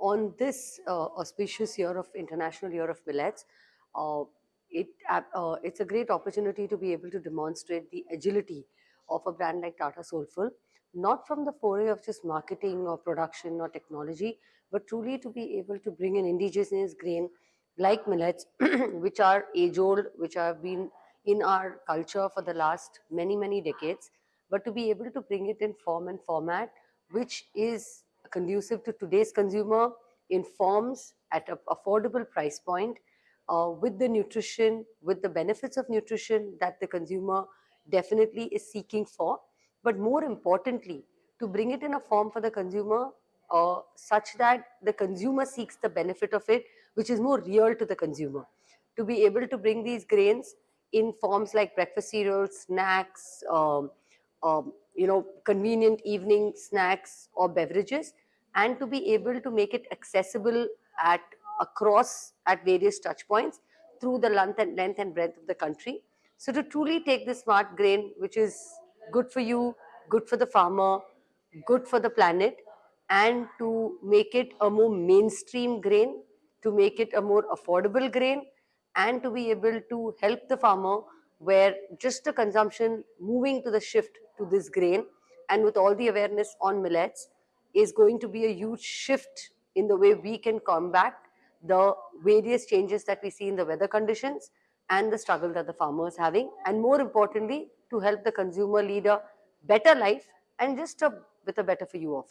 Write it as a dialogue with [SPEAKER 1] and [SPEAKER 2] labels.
[SPEAKER 1] on this uh, auspicious year of International Year of Millets, uh, it, uh, it's a great opportunity to be able to demonstrate the agility of a brand like Tata Soulful, not from the foray of just marketing or production or technology, but truly to be able to bring an indigenous grain like millets, which are age-old, which have been in our culture for the last many, many decades, but to be able to bring it in form and format, which is conducive to today's consumer in forms at an affordable price point uh, with the nutrition, with the benefits of nutrition that the consumer definitely is seeking for. But more importantly, to bring it in a form for the consumer uh, such that the consumer seeks the benefit of it, which is more real to the consumer. To be able to bring these grains in forms like breakfast cereals, snacks, um, um, you know, convenient evening snacks or beverages, and to be able to make it accessible at across at various touch points through the length and length and breadth of the country. So to truly take the smart grain, which is good for you, good for the farmer, good for the planet, and to make it a more mainstream grain, to make it a more affordable grain, and to be able to help the farmer where just the consumption moving to the shift to this grain and with all the awareness on millets is going to be a huge shift in the way we can combat the various changes that we see in the weather conditions and the struggle that the farmer is having and more importantly to help the consumer lead a better life and just a, with a better for you offer.